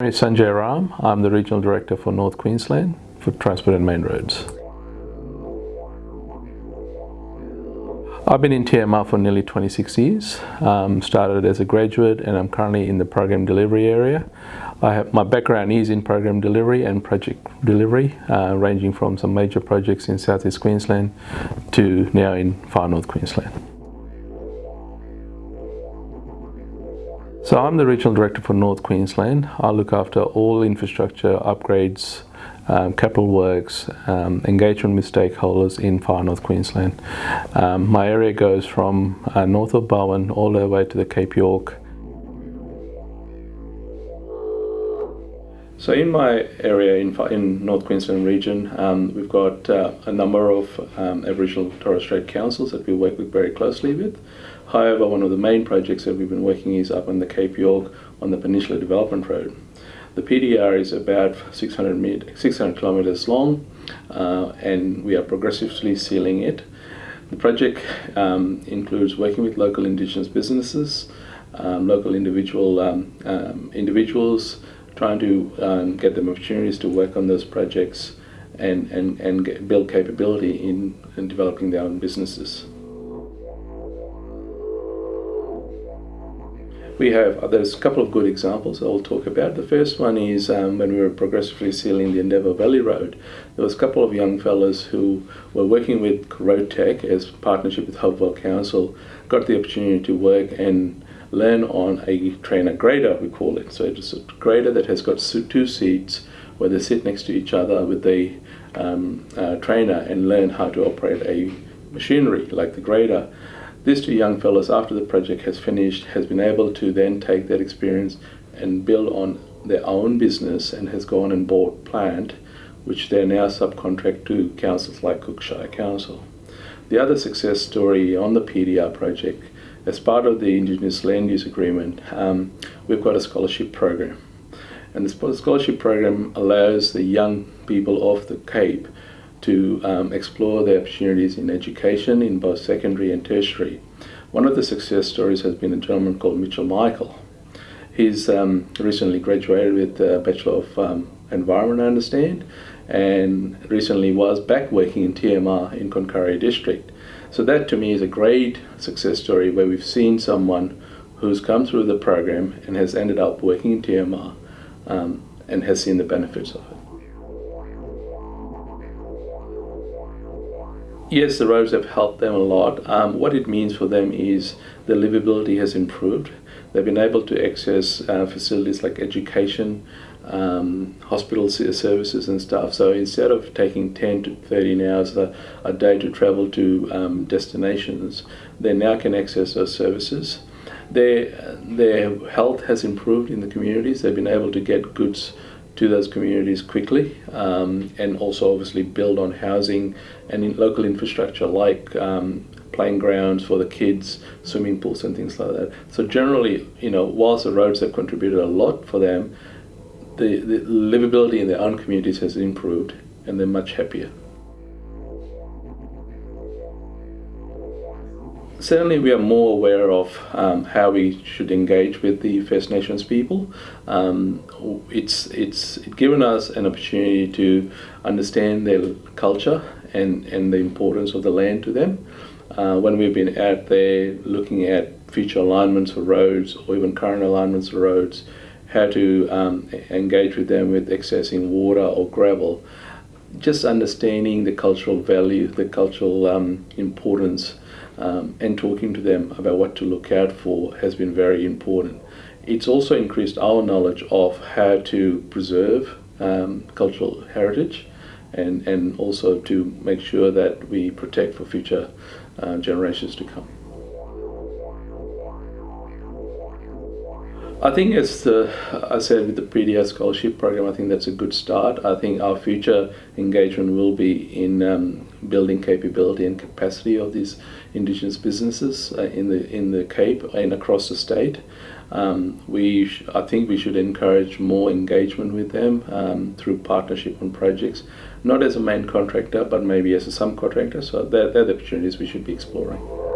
My name is Sanjay Ram. I'm the Regional Director for North Queensland for Transport and Main Roads. I've been in TMR for nearly 26 years. Um, started as a graduate and I'm currently in the program delivery area. I have, my background is in program delivery and project delivery, uh, ranging from some major projects in southeast Queensland to now in far north Queensland. So I'm the Regional Director for North Queensland. I look after all infrastructure upgrades um, capital works, um, engagement with stakeholders in far north Queensland. Um, my area goes from uh, north of Bowen all the way to the Cape York. So in my area in, in North Queensland region, um, we've got uh, a number of um, Aboriginal Torres Strait councils that we work with very closely with. However, one of the main projects that we've been working is up on the Cape York on the Peninsula Development Road. The PDR is about 600, 600 kilometers long uh, and we are progressively sealing it. The project um, includes working with local indigenous businesses, um, local individual um, um individuals, trying to um, get them opportunities to work on those projects and, and, and get, build capability in, in developing their own businesses. We have, there's a couple of good examples I'll talk about. The first one is um, when we were progressively sealing the Endeavour Valley Road, there was a couple of young fellas who were working with RoadTek as partnership with Hope Vale Council, got the opportunity to work and learn on a trainer grader, we call it. So it's a grader that has got two seats where they sit next to each other with the um, uh, trainer and learn how to operate a machinery like the grader. These two young fellows, after the project has finished, has been able to then take that experience and build on their own business and has gone and bought plant, which they now subcontract to councils like Cook Shire Council. The other success story on the PDR project, as part of the Indigenous Land Use Agreement, um, we've got a scholarship program. And the scholarship program allows the young people of the Cape to um, explore the opportunities in education in both secondary and tertiary. One of the success stories has been a gentleman called Mitchell Michael. He's um, recently graduated with a Bachelor of um, Environment, I understand, and recently was back working in TMR in Concarria District. So that to me is a great success story where we've seen someone who's come through the program and has ended up working in TMR um, and has seen the benefits of it. Yes, the roads have helped them a lot. Um, what it means for them is the livability has improved. They've been able to access uh, facilities like education, um, hospital services and stuff. So instead of taking 10 to 13 hours a, a day to travel to um, destinations, they now can access those services. Their, their health has improved in the communities. They've been able to get goods to those communities quickly um, and also obviously build on housing and in local infrastructure like um, playing grounds for the kids, swimming pools and things like that. So generally, you know, whilst the roads have contributed a lot for them, the, the livability in their own communities has improved and they're much happier. certainly we are more aware of um, how we should engage with the First Nations people. Um, it's, it's given us an opportunity to understand their culture and, and the importance of the land to them. Uh, when we've been out there looking at future alignments for roads or even current alignments for roads, how to um, engage with them with accessing water or gravel, just understanding the cultural value, the cultural um, importance um, and talking to them about what to look out for has been very important. It's also increased our knowledge of how to preserve um, cultural heritage and, and also to make sure that we protect for future uh, generations to come. I think as the, I said with the PDR scholarship program, I think that's a good start. I think our future engagement will be in um, building capability and capacity of these Indigenous businesses uh, in the in the Cape and across the state. Um, we, I think we should encourage more engagement with them um, through partnership on projects, not as a main contractor, but maybe as a subcontractor. So they're, they're the opportunities we should be exploring.